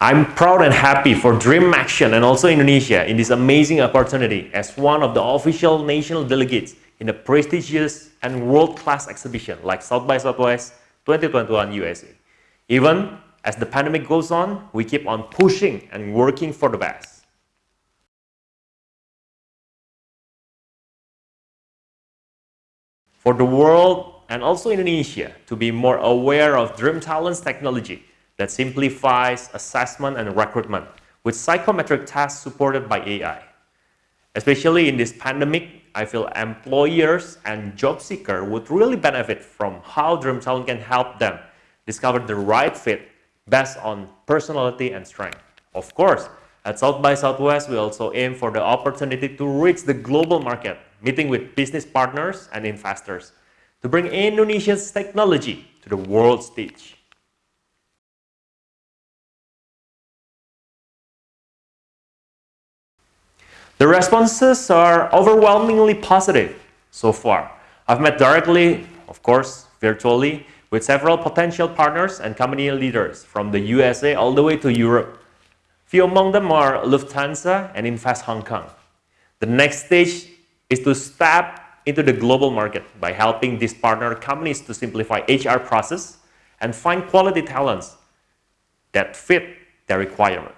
I'm proud and happy for Dream Action and also Indonesia in this amazing opportunity as one of the official national delegates in a prestigious and world-class exhibition like South by Southwest 2021 USA. Even as the pandemic goes on, we keep on pushing and working for the best. For the world and also Indonesia to be more aware of Dream Talent's technology that simplifies assessment and recruitment with psychometric tests supported by AI. Especially in this pandemic, I feel employers and job seekers would really benefit from how Dream Talent can help them discover the right fit based on personality and strength. Of course, at South by Southwest, we also aim for the opportunity to reach the global market, meeting with business partners and investors to bring Indonesia's technology to the world stage. The responses are overwhelmingly positive so far. I've met directly, of course, virtually, with several potential partners and company leaders from the USA all the way to Europe. Few among them are Lufthansa and Invest Hong Kong. The next stage is to step into the global market by helping these partner companies to simplify HR process and find quality talents that fit their requirement.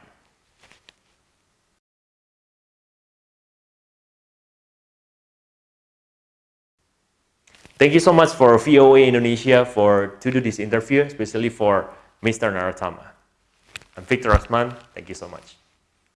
Thank you so much for VOA Indonesia for to do this interview, especially for Mr. Naratama. I'm Victor Osman. Thank you so much.